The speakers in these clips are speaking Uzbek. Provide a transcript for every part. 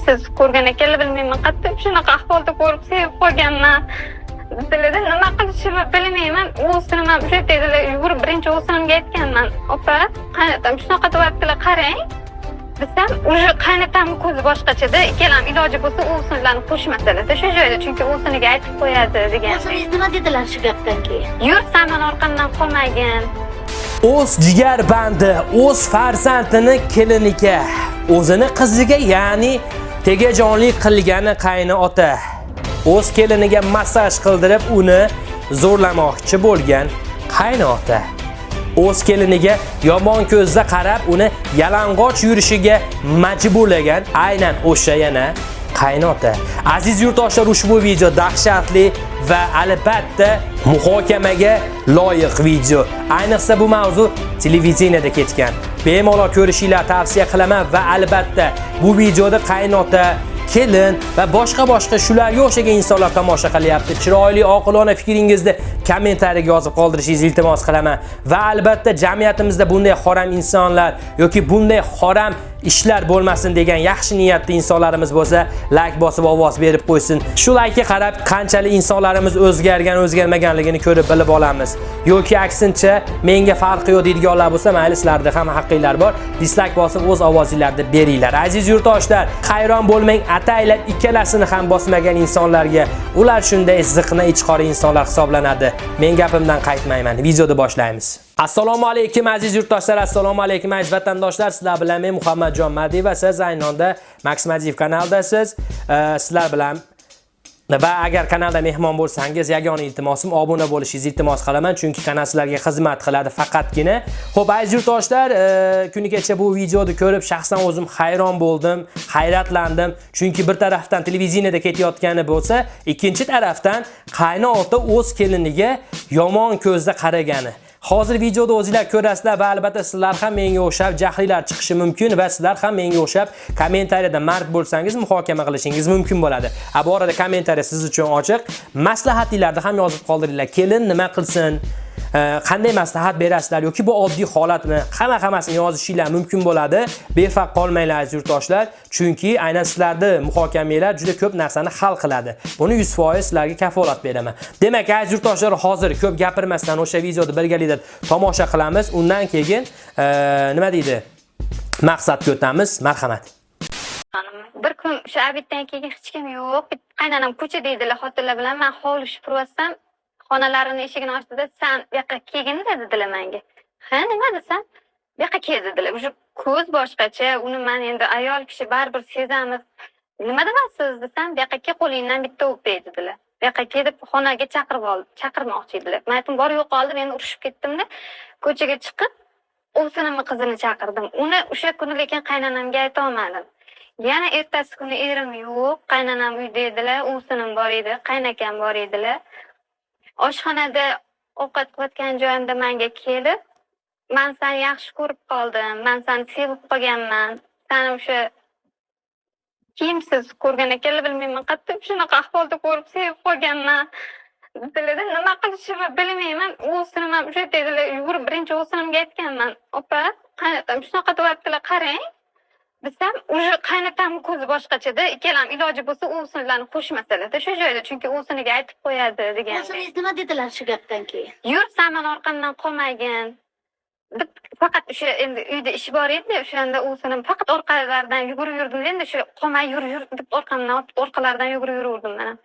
kimsiz ko'rgan ekanlar bilmayman. Qattiq shunaqa ahvolda ko'rib sevib qolganman. Dilida nima qilishimni bilmayman. O'zini man o'sha yerdagilar yugurib birinchi o'zimga aytganman. Opa qaynotam shunaqa deyaptilar qarang. Desam уже qaynotamni ko'zi boshqachada ikkalam iloji bo'lsa o'sinlarni qo'shmasalarda shu joyda chunki o'siniga aytib qo'yadi degan. O'zingiz nima dedilar shu gapdan keyin? Yur san mani orqamdan qolmagin. O'z jigar bandi o'z farzandini keliniga o'zini qiziga ya'ni tegajonlik qilgani qayni ota. O'z keliniga massaj qildirib uni zo'rlamoqchi bo'lgan qayni ota. O'z keliniga yomon ko'zda qarab uni yalang'och yurishiga majburlagan aynan o'sha yana qaynota aziz yurtdoshlar ushbu video dahshatli va albatta muhokamaga loyiq video. Ayniqsa bu mavzu televideniyada ketgan. Bemalol ko'rishinglar tavsiya qilaman va albatta bu videoda qaynota kelin va boshqa boshqa shularga o'xshagan insonlar tomosha qilyapti. Chiroyli oqilona fikringizni kommentariyaga yozib qoldirishingizni iltimos qilaman. Va albatta jamiyatimizda bunday xoram insonlar yoki bunday xoram ishlar bo'lmasin degan yaxshi niyatli insonlarimiz bo'lsa layk bosib ovoz berib qo'ysin. Shu laykka qarab qanchalik insonlarimiz o'zgargan o'zgarmaganligini ko'rib bilib olamiz. Yoki aksincha menga farqi yo'q deydiganlar bo'lsa mayli sizlarda ham haqqinglar bor. Dislayk bosib o'z ovozinglarni beringlar. Aziz yurtdoshlar hayron bo'lmang ataylab ikkalasini ham bosmagan insonlarga. Ular shunday ziqna ichqori insonlar hisoblanadi. Men gapimdan qaytmayman. Videoni boshlaymiz. Assalomu alaykum aziz yurtdoshlar assalomu alaykum aziz vatandoshlar. Sizlar bilan men muhammadjon madiyev va siz aynonda max madiyev kanaldasiz. Sizlar bilan va agar kanalda mehmon bo'lsangiz yagona iltimosim obuna bo'lishingizni iltimos qilaman chunki kanal sizlarga xizmat qiladi faqatgina. Xo'p, aziz yurtdoshlar kuni kecha bu videoni ko'rib shaxsan o'zim hayron bo'ldim hayratlandim. Chunki bir tarafdan televideniyada ketayotgani bo'lsa ikkinchi tarafdan qaynota o'z keliniga yomon ko'zda qaragani. Hozir videoda o'zingizlar ko'rasizlar va albatta sizlar ham menga o'xshab jahlilar chiqishi mumkin va sizlar ham menga o'xshab kommentariyada mard bo'lsangiz muhokama qilishingiz mumkin bo'ladi. A bu orada kommentariya siz uchun ochiq. Maslahatinglarni ham yozib qoldiringlar. Kelin nima qilsin? Qanday maslahat berasizlar yoki bu oddiy holatmi hamma hammasini yozishinglar mumkin bo'ladi. Befarq qolmanglar aziz yurtdoshlar. Chunki aynan sizlarni muhokamanglar juda ko'p narsani hal qiladi. Buni 100% sizlarga kafolat beraman. Demak aziz yurtdoshlar hozir ko'p gapirmasdan o'sha videoni birgalikda tomosha qilamiz. Undan keyin nima deydi? Maqsadga o'tamiz marhamat. Bir kun o'sha obeddan keyin hech kim yo'q. Qaynonam ko'chada edilar xotinlar bilan. Man hovli supuryapsam xonalarini eshigini ochdida san bu yoqqa kelgin dedilar menga ha nima desam? Bu yoqqa kel dedilar. Уже ko'z boshqacha uni man endi ayol kishi baribir sezamiz. Nima deyapsiz desam bu yoqqa kel qo'lingdan bitta o'pay dedilar. Bu yoqqa kel deb xonaga chaqirib oldi chaqirmoqchi edilar. Man aytdim bor yo'qoldi men urushib ketdimda ko'chaga chiqib o'sinimni qizini chaqirdim. Uni o'sha kuni lekin qaynonamga aytolmadim. Yana ertasi kuni erim yo'q qaynonam uyda edilar ovsinim bor edi qaynakam bor edilar. Oshxonada ovqat qilayotgan joyimda menga kelib man seni yaxshi ko'rib qoldim man seni sevib qolganman. Sani o'sha kiyimsiz ko'rgan ekanlar bilmayman qattiq shunaqa ahvolda ko'rib sevib qolganman. Dedilarda nima qilishimni bilmayman o'zinim ham o'sha yerda yugurib birinchi o'zinimga aytganman opa qaynotam shunaqa deyaptilar qarang. Desam уже qaynotamni ko'zi boshqachada ikkalam iloji bo'lsa o'sinlarni qo'shmasalarda shu joyda chunki o'siniga aytib qo'yadi degan. O'zingiz nima dedilar shu gapdan keyin? Yur san mani orqamdan qolmagin faqat o'sha endi uyda ish bor edi o'shanda o'sinim faqat orqalaridan yugurib yurdim endi shu qolmay yur yur deb orqamdan orqalaridan yugurib yuraverdim man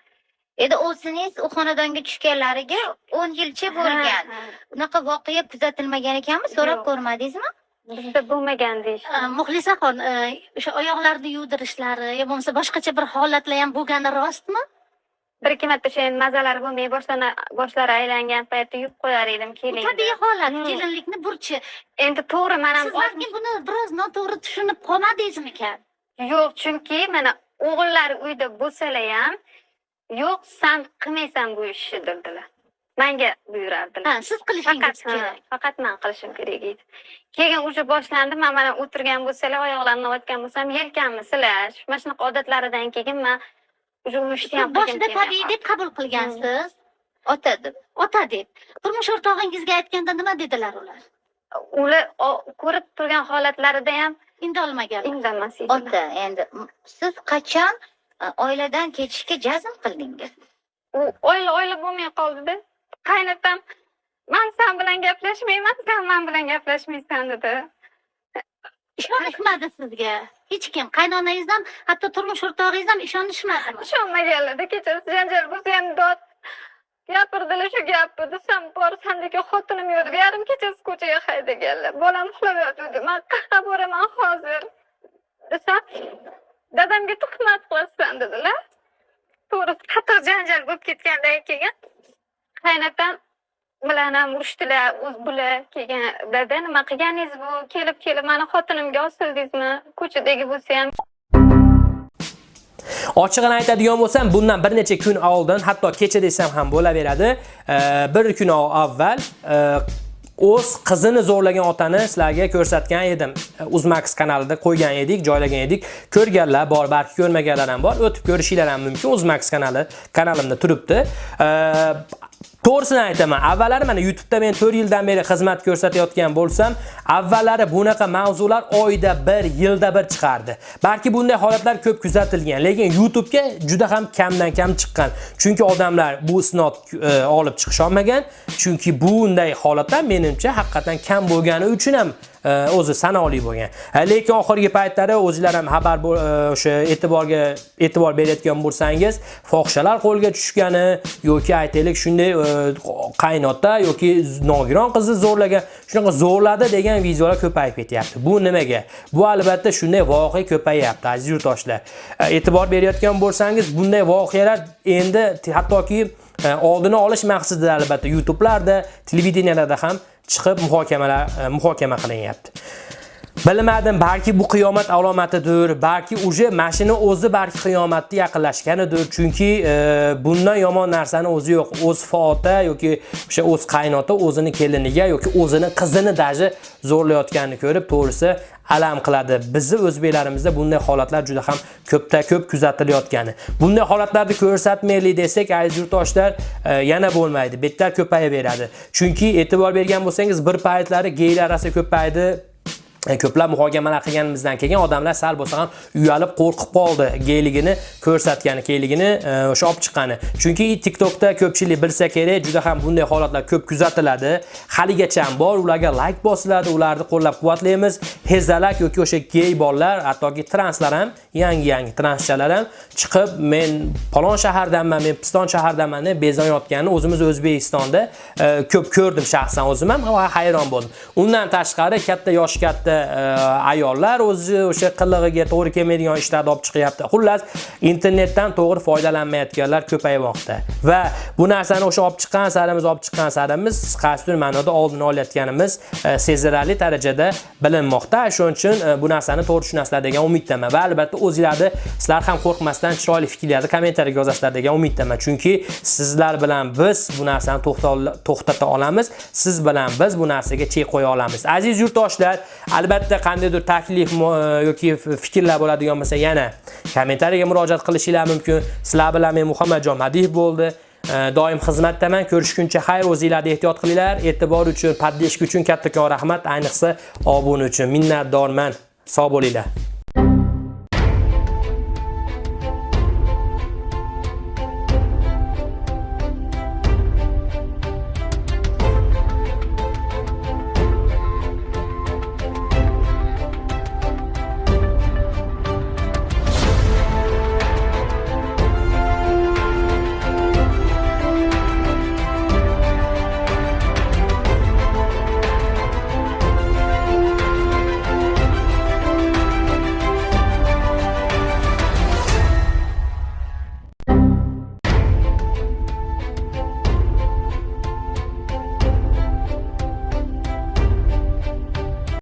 endi o'zingiz u xonadonga tushganlariga o'n yilcha bo'lgan. unaqa voqea kuzatilmagan ekanmi? So'rab ko'rmadingizmi bizda bo'lmagan deyishdi muxlisaxon o'sha oyoqlarini yuvdirishlari yo bo'lmasa boshqacha bir holatlar ham bo'lgani rostmi? Bir ikki marta o'sha endi mazalari bo'lmay boshlana boshlari aylangan paytda yuvib qo'yar edim keling tabiiy holat kelinlikni burchi. Endi to'g'ri man ham siz balki buni biroz noto'g'ri tushunib qolmadingizmikan? Yo'q chunki mana o'g'illari uyda bo'lsalar ham yo'q san qilmaysan bu ishni dedilar manga buyurardilar ha siz qilishingiz kerak. faqat man qilishim kerak edi keyin уже boshlandi man mana o'tirgan bo'lsalar oyoqlarini olayotgan bo'lsam yelkamni silash mana shunaqa odatlaridan keyin man уже uni ishni ham boshida tabiiy deb qabul qilgansiz? Ota deb. Ota deb. Turmush o'rtog'ingizga aytganda nima dedilar ular? Ular ko'rib turgan holatlarida ham indalmaganlar indamas edilar ota endi siz qachon e, oiladan ketishga jazm qildingiz? U oila oila bo'lmay qoldida qaynotam man san bilan gaplashmayman san man bilan gaplashmaysan dedi. Ishonishmadi sizga. Hech kim. Qaynonangiz ham hatto turmush o'rtog'ingiz ham ishonishmadimi? Ishonmaganlarda kechasi janjal bo'lsa ham dod gapirdilar shu gapni desam borsan degan xotinim yo'q yarim kechasi ko'chaga haydaganlar bolam uxlab yotibdi man qayerqa boraman hozir desam dadamga tuhmat qilasan dedilar. To'g'risi qattiq janjal bo'lib ketgandan keyin qaynatam bilan ham urushdilar o'z bular keyin dada nima qilganingiz bu? Kelib kelib mani xotinimga osildingizmi ko'chadagi bo'lsa ham. Ochig'ini aytadigan bo'lsam bundan bir necha kun oldin hatto kecha desam ham bo'laveradi. E, bir kun avval e, o'z qizini zo'rlagan otani sizlarga ko'rsatgan edim. Uzmax kanalida qo'ygan edik joylagan edik. Ko'rganlar bor balki ko'rmaganlar ham bor. O'tib ko'rishinglar ham mumkin. Uzmax kanali kanalimda turibdi. To'g'risini aytaman. Avvallari mana youtubeda men 4 yildan beri xizmat ko'rsatayotgan bo'lsam avvallari bunaqa mavzular oyda 1, yilda 1 chiqardi. Balki bunday holatlar ko'p kuzatilgan lekin youtubega juda ham kamdan kam chiqqan. Chunki odamlar bu isnot e, olib chiqisholmagan. Chunki bunday holatlar menimcha haqiqatan kam bo'lgani uchun ham Э, o'zi sanoqli bo'lgan. Э, lekin oxirgi paytlari o'zinglar ham xabar e, o'sha e'tiborga e'tibor berayotgan bo'lsangiz fohishalar qo'lga tushgani yoki aytaylik shunday e, qaynota yoki nogiron qizni zo'rlagan shunaqa zo'rladi degan videolar ko'payib ketyapti. Bu nimaga? Bu albatta shunday voqea ko'payyapti aziz yurtdoshlar. E, e'tibor berayotgan bo'lsangiz bunday voqealar endi hattoki oldini olish maqsadida albatta YouTube'larda, televideniyalarda ham chiqib muhokamalar e, muhokama qilinyapti. Bilmadim, balki bu qiyomat alomatidir, balki uje mashina o'zi balki qiyomatga yaqinlashganidir. Chunki e, bundan yomon narsani o'zi yo'q. O'z fota yoki o'sha o'z qaynota o'zini keliniga yoki o'zini qizini daji zo'rlayotganini ko'rib, to'g'risi alam qiladi. Bizni o'zbeklarimizda bunday holatlar juda ham ko'pda ko'p kuzatilayotgani. Bunday holatlarni ko'rsatmaylik desak, aziz yurtdoshlar, e, yana bo'lmaydi. Betlar ko'payaveradi. Chunki e'tibor bergan bo'lsangiz, bir paytlari geylar orasida ko'paydi, E, ko'plab muhokamalar qilganimizdan keyin odamlar sal bo'lsa ham uyalib qo'rqib qoldi geyligini ko'rsatgani keyligini e, o'sha olib chiqqani. Chunki tiktokda ko'pchilik bilsa kerak juda ham bunday holatlar ko'p kuzatiladi. Haligacha ham bor ularga like bosiladi ularni qo'llab quvvatlaymiz. Hezalak yoki o'sha gey bolalar hattoki translar ham yangi yangi transchalar ham chiqib men palon shahardanman men piston shahardanman deb bezonayotganini o'zimiz o'zbekistonda e, ko'p ko'rdim shaxsan o'zim ham hayron bo'ldim. Undan tashqari katta yoshi katta E, ayollar o'zi o'sha qilig'iga to'g'ri kelmaydigan ishlarni olib chiqyapti. Xullas internetdan to'g'ri foydalanmayotganlar ko'paymoqda. Va bu narsani o'sha olib chiqqan sarimiz olib chiqqan sarimiz qasddan ma'noda oldini olayotganimiz e, sezilarli darajada bilinmoqda. Shuning uchun e, bu narsani to'g'ri tushunasizlar degan umiddaman. Va albatta o'zinglarni sizlar ham qo'rqmasdan chiroyli fikrlarni kommentariyaga yozasizlar degan umiddaman. Chunki sizlar bilan biz bu narsani to'xtata olamiz. Siz bilan biz bu narsaga chek qo'ya olamiz. Aziz yurtdoshlar albatta qandaydir taklif yoki fikrlar bo'ladigan bo'lsa yana kommentariyaga murojaat qilishinglar mumkin. Sizlar bilan men muhammadjon madiyev bo'ldi. E, doim xizmatdaman. Ko'rishguncha xayr o'zinglarni ehtiyot qilinglar. E'tibor uchun podдержка uchun kattakon rahmat. Ayniqsa obuna uchun minnatdorman. Sog' bo'linglar.